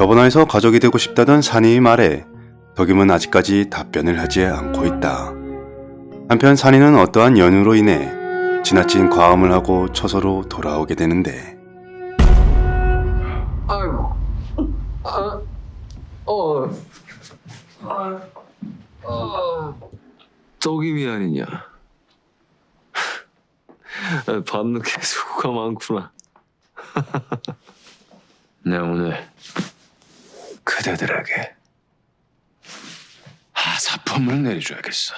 저번화에서 가족이 되고 싶다던 산이의 말에 덕임은 아직까지 답변을 하지 않고 있다. 한편 산이는 어떠한 연유로 인해 지나친 과음을 하고 처소로 돌아오게 되는데 아이고. 아, 어. 아, 아. 떡임이 아니냐. 밤늦게 수고가 많구나. 내 오늘 그대들에게 하사품을 내려줘야겠어.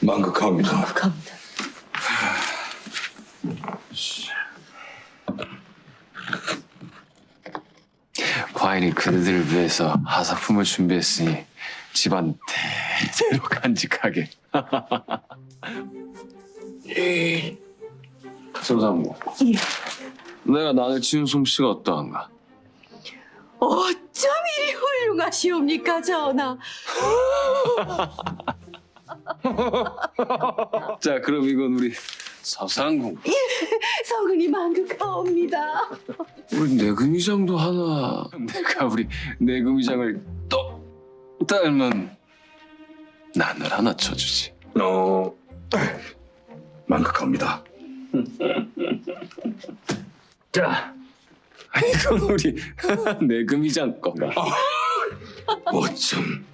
만극합니다. 감사합니다. 과인이 그대들을 위해서 하사품을 준비했으니 집안 대대로 간직하게. 소상무. 예. 내가 나를 지은 솜씨가 어떠한가? 훌륭하시옵니까, 전하. 자, 그럼 이건 우리 서상궁. 성은이 만극하옵니다. 우리 내금이장도 하나. 내가 우리 내금이장을 똑 닮은 난을 하나 쳐주지. 어, 만극합니다. 자, 이건 우리 내금이장 거가. 어쩜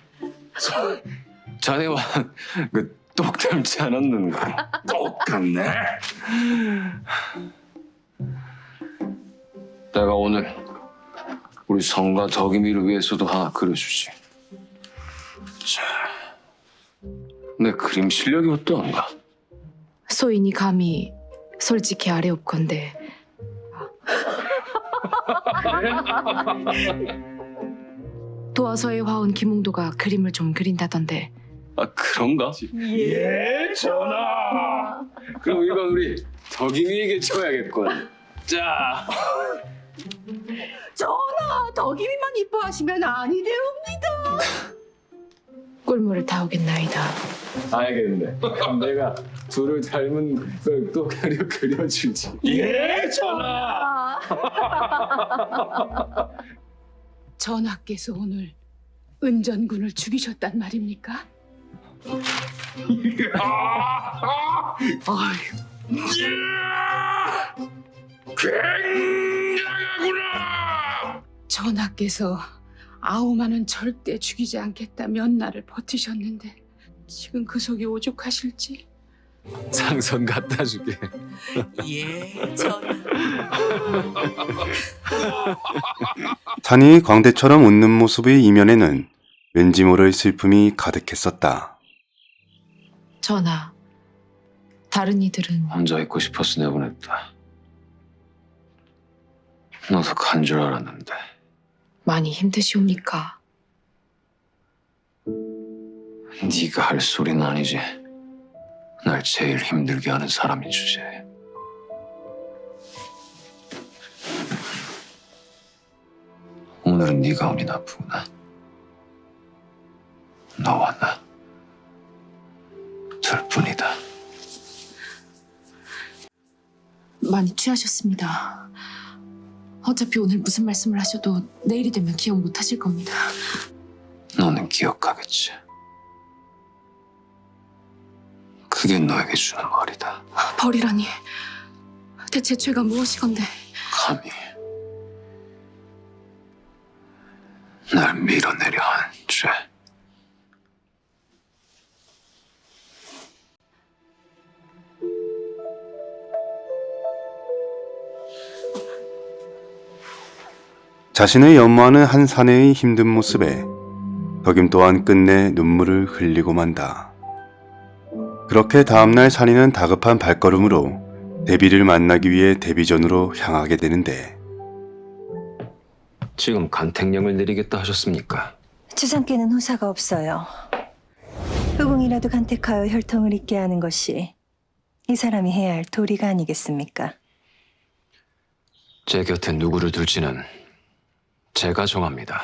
자네와 그 똑 닮지 않았는가? 똑같네. 내가 오늘 우리 성과 덕임이를 위해서도 하나 그려주지. 자, 내 그림 실력이 어떠한가? 소인이 감히 솔직히 아래옵건데 도화서에 화온 김웅도가 그림을 좀 그린다던데 아 그런가? 예, 전하. 그럼 이건 우리 덕임이에게 줘야겠군. 자, 전하, 덕임이만 이뻐하시면 아니되옵니다. 꿀물을 타오겠나이다 알겠네. 그럼 내가 둘을 닮은 걸또 그려 그려주지. 예, 전하. 전하께서 오늘 은전군을 죽이셨단 말입니까? 굉장하구나. 전하께서 아우마는 절대 죽이지 않겠다 몇 날을 버티셨는데 지금 그 속이 오죽하실지 상선 갖다 주게. 예, 전하. 산이 광대처럼 웃는 모습의 이면에는 왠지 모를 슬픔이 가득했었다. 전하 다른 이들은 혼자 있고 싶어서 내보냈다. 너도 간 줄 알았는데. 많이 힘드시옵니까? 네가 할 소리는 아니지. 날 제일 힘들게 하는 사람이 주제에. 오늘은 네가 운이 나쁘구나. 너와 나. 둘뿐이다. 많이 취하셨습니다 어차피 오늘 무슨 말씀을 하셔도 내일이 되면 기억 못 하실 겁니다 너는 기억하겠지. 너에게 주는 벌이다. 벌이라니 대체 죄가 무엇이건데 감히 날 밀어내려 한 죄. 자신을 연모하는 한 사내의 힘든 모습에 덕임 또한 끝내 눈물을 흘리고 만다. 그렇게 다음날 산이는 다급한 발걸음으로 데비를 만나기 위해 데비전으로 향하게 되는데 지금 간택령을 내리겠다 하셨습니까? 주상께는 호사가 없어요. 후궁이라도 간택하여 혈통을 잇게 하는 것이 이 사람이 해야 할 도리가 아니겠습니까? 제 곁에 누구를 둘지는 제가 정합니다.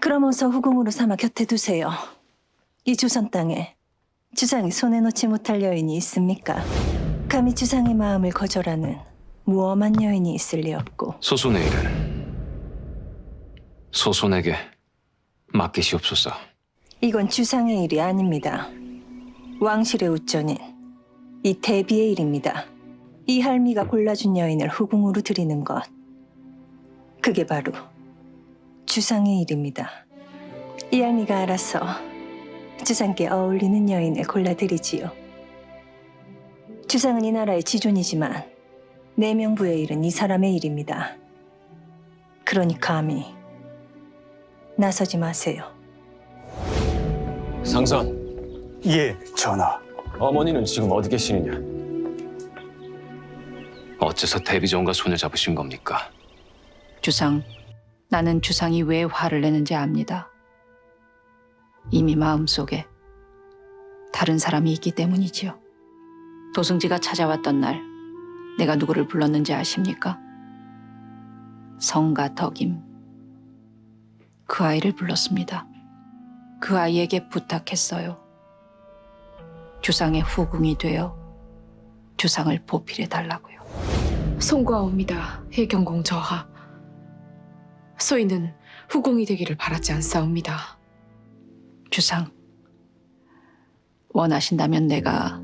그럼 어서 후궁으로 삼아 곁에 두세요. 이 조선 땅에 주상이 손에 놓지 못할 여인이 있습니까? 감히 주상의 마음을 거절하는 무엄한 여인이 있을 리 없고 소손의 일은 소손에게 맡기시옵소서. 이건 주상의 일이 아닙니다. 왕실의 우전인 이 대비의 일입니다. 이 할미가 골라준 여인을 후궁으로 드리는 것. 그게 바로 주상의 일입니다. 이 할미가 알아서 주상께 어울리는 여인을 골라드리지요. 주상은 이 나라의 지존이지만 내명부의 일은 이 사람의 일입니다. 그러니 감히 나서지 마세요. 상선, 예, 전하. 어머니는 지금 어디 계시느냐? 어째서 대비종과 손을 잡으신 겁니까? 주상, 나는 주상이 왜 화를 내는지 압니다. 이미 마음속에 다른 사람이 있기 때문이지요. 도승지가 찾아왔던 날 내가 누구를 불렀는지 아십니까? 성가 덕임. 그 아이를 불렀습니다. 그 아이에게 부탁했어요. 주상의 후궁이 되어 주상을 보필해 달라고요. 송구하옵니다. 해경공 저하. 소인은 후궁이 되기를 바라지 않사옵니다. 주상, 원하신다면 내가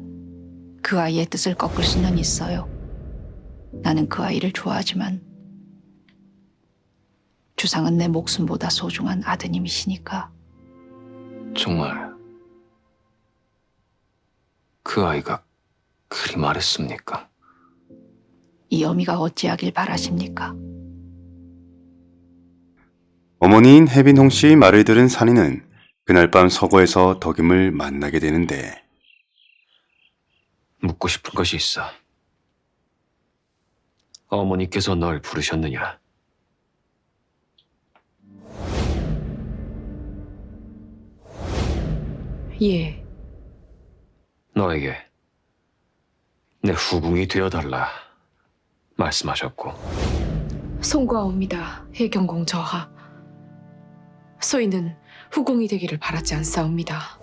그 아이의 뜻을 꺾을 수는 있어요. 나는 그 아이를 좋아하지만 주상은 내 목숨보다 소중한 아드님이시니까 정말 그 아이가 그리 말했습니까? 이 어미가 어찌하길 바라십니까? 어머니인 혜빈홍 씨의 말을 들은 산이는 그날 밤 서거에서 덕임을 만나게 되는데 묻고 싶은 것이 있어. 어머니께서 널 부르셨느냐? 예, 너에게 내 후궁이 되어달라 말씀하셨고 송구하옵니다. 해경공 저하. 소인은 후궁이 되기를 바라지 않사옵니다.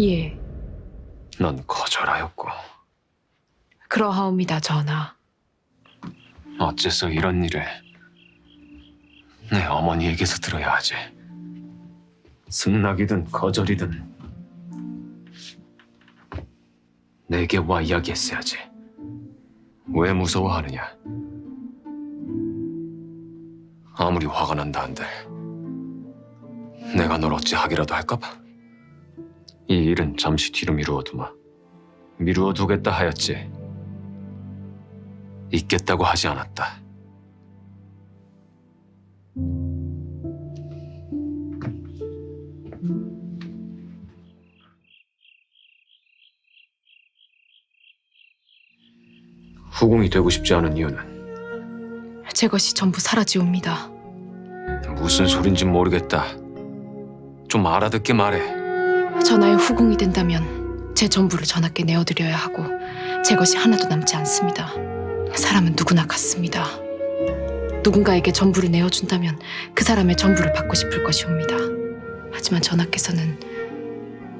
예, 넌 거절하였고 그러하옵니다, 전하. 어째서 이런 일을 내 어머니에게서 들어야 하지? 승낙이든 거절이든 내게 와 이야기했어야지. 왜 무서워하느냐? 아무리 화가 난다 한들 내가 널 어찌 하기라도 할까봐. 이 일은 잠시 뒤로 미루어두마. 미루어두겠다 하였지. 있겠다고 하지 않았다. 후궁이 되고 싶지 않은 이유는 제 것이 전부 사라지옵니다. 무슨 소린지 모르겠다. 좀 알아듣게 말해. 전하의 후궁이 된다면 제 전부를 전하께 내어드려야 하고 제 것이 하나도 남지 않습니다. 사람은 누구나 같습니다. 누군가에게 전부를 내어준다면 그 사람의 전부를 받고 싶을 것이옵니다. 하지만 전하께서는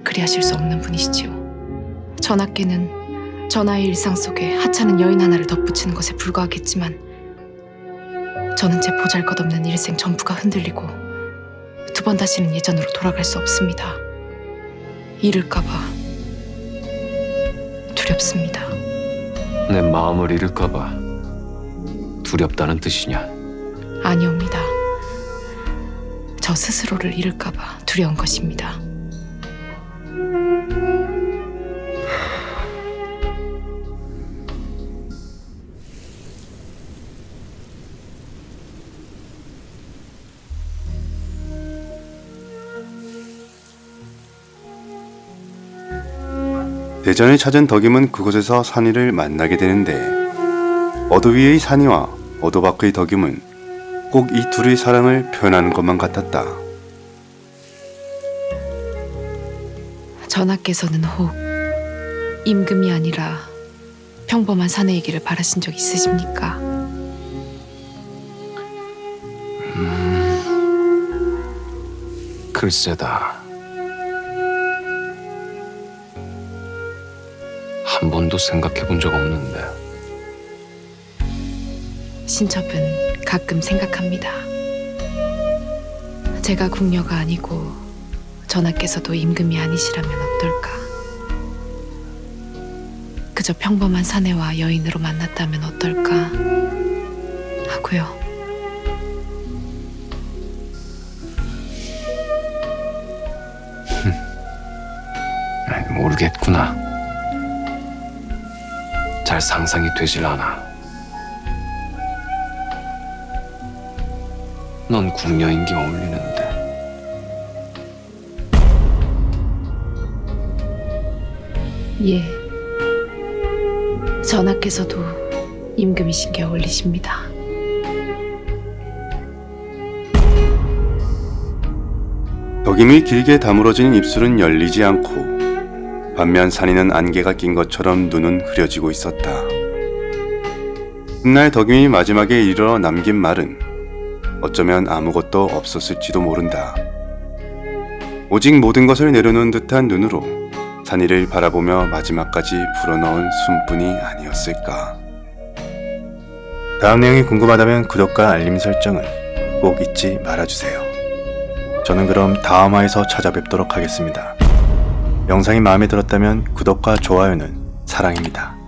그리하실 수 없는 분이시지요. 전하께는 전하의 일상 속에 하찮은 여인 하나를 덧붙이는 것에 불과하겠지만 저는 제 보잘것없는 일생 전부가 흔들리고 두 번 다시는 예전으로 돌아갈 수 없습니다. 잃을까봐 두렵습니다. 내 마음을 잃을까봐 두렵다는 뜻이냐? 아니옵니다. 저 스스로를 잃을까봐 두려운 것입니다. 대전을 찾은 덕임은 그곳에서 산이를 만나게 되는데 어도 위의 산이와 어도 밖의 덕임은 꼭 이 둘의 사랑을 표현하는 것만 같았다. 전하께서는 혹 임금이 아니라 평범한 사내이기를 바라신 적 있으십니까? 글쎄다. 번도 생각해 본 적 없는데. 신첩은 가끔 생각합니다. 제가 궁녀가 아니고 전하께서도 임금이 아니시라면 어떨까? 그저 평범한 사내와 여인으로 만났다면 어떨까? 하고요. 모르겠구나. 잘 상상이 되질 않아. 넌 궁녀인 게 어울리는데. 예. 전하께서도 임금이신 게 어울리십니다. 덕임이 길게 다물어진 입술은 열리지 않고 반면 산이는 안개가 낀 것처럼 눈은 흐려지고 있었다. 훗날 덕임이 마지막에 이르러 남긴 말은 어쩌면 아무것도 없었을지도 모른다. 오직 모든 것을 내려놓은 듯한 눈으로 산이를 바라보며 마지막까지 불어넣은 숨뿐이 아니었을까. 다음 내용이 궁금하다면 구독과 알림 설정을 꼭 잊지 말아주세요. 저는 그럼 다음화에서 찾아뵙도록 하겠습니다. 영상이 마음에 들었다면 구독과 좋아요는 사랑입니다.